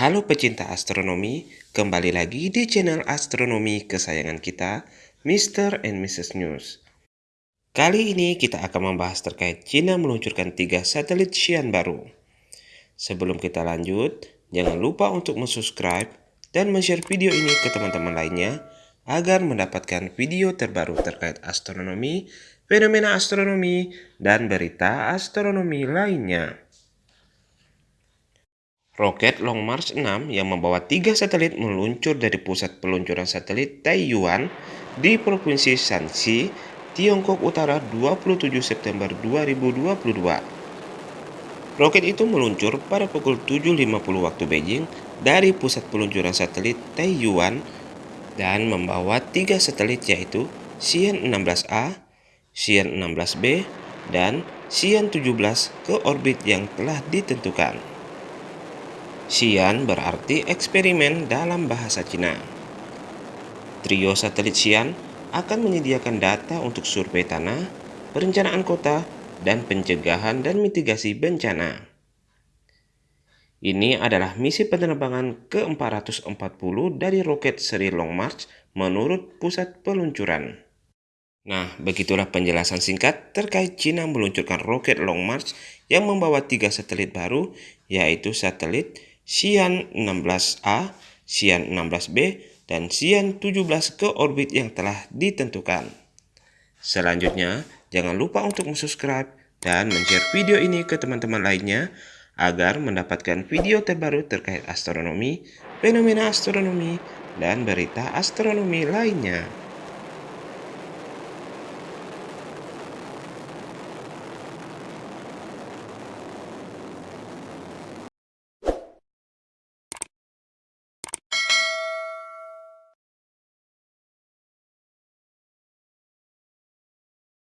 Halo pecinta astronomi, kembali lagi di channel astronomi kesayangan kita, Mr. and Mrs. News. Kali ini kita akan membahas terkait China meluncurkan tiga satelit Xi'an baru. Sebelum kita lanjut, jangan lupa untuk subscribe dan share video ini ke teman-teman lainnya agar mendapatkan video terbaru terkait astronomi, fenomena astronomi, dan berita astronomi lainnya. Roket Long March 6 yang membawa tiga satelit meluncur dari pusat peluncuran satelit Taiyuan di Provinsi Shanxi, Tiongkok Utara 27 September 2022. Roket itu meluncur pada pukul 7.50 waktu Beijing dari pusat peluncuran satelit Taiyuan dan membawa tiga satelit yaitu Xi'an 16A, Xi'an 16B, dan Xi'an 17 ke orbit yang telah ditentukan. Xi'an berarti eksperimen dalam bahasa Cina. Trio satelit Xi'an akan menyediakan data untuk survei tanah, perencanaan kota, dan pencegahan dan mitigasi bencana. Ini adalah misi penerbangan ke-440 dari roket seri Long March menurut pusat peluncuran. Nah, begitulah penjelasan singkat terkait China meluncurkan roket Long March yang membawa tiga satelit baru, yaitu satelit Xi'an 16A, Xi'an 16B, dan Xi'an 17 ke orbit yang telah ditentukan. Selanjutnya, jangan lupa untuk subscribe dan share video ini ke teman-teman lainnya agar mendapatkan video terbaru terkait astronomi, fenomena astronomi, dan berita astronomi lainnya.